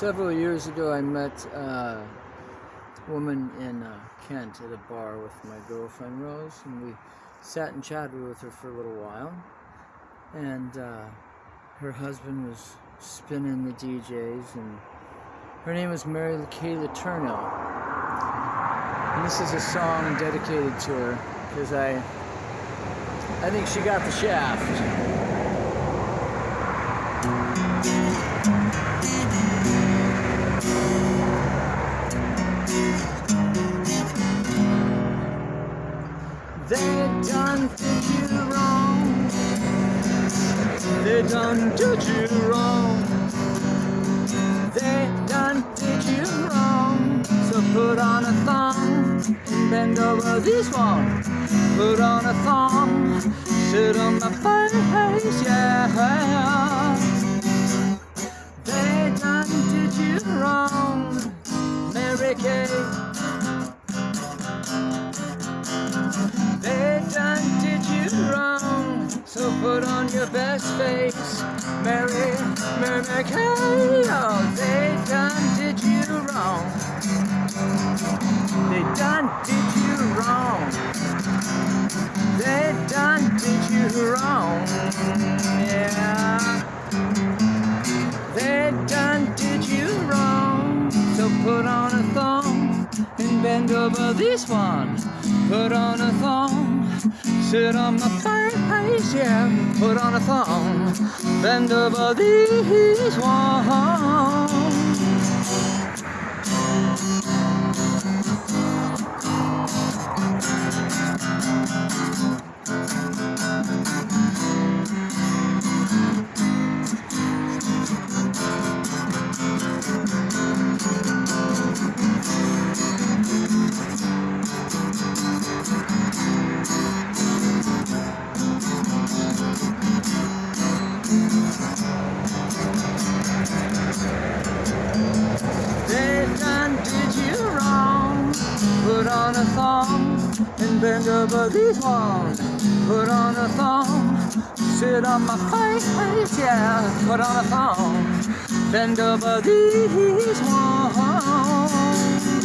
Several years ago, I met uh, a woman in uh, Kent at a bar with my girlfriend Rose, and we sat and chatted with her for a little while. And uh, her husband was spinning the DJs, and her name was Mary Kay Letourneau. And this is a song dedicated to her because I, I think she got the shaft. They done did you wrong. They done did you wrong. They done did you wrong. So put on a thong and bend over this one. Put on a thong, sit on my face, yeah. Put on your best face, Mary, Mary, Mary Kay. Oh, they done did you wrong. They done did you wrong. They done did you wrong. Yeah. They done did you wrong. So put on a thong bend over this one. Put on a thong, sit on my face, yeah. Put on a thong, bend over these walls. on a thong and bend over these walls. Put on a thong, sit on my face, yeah. Put on a thong, bend over these walls.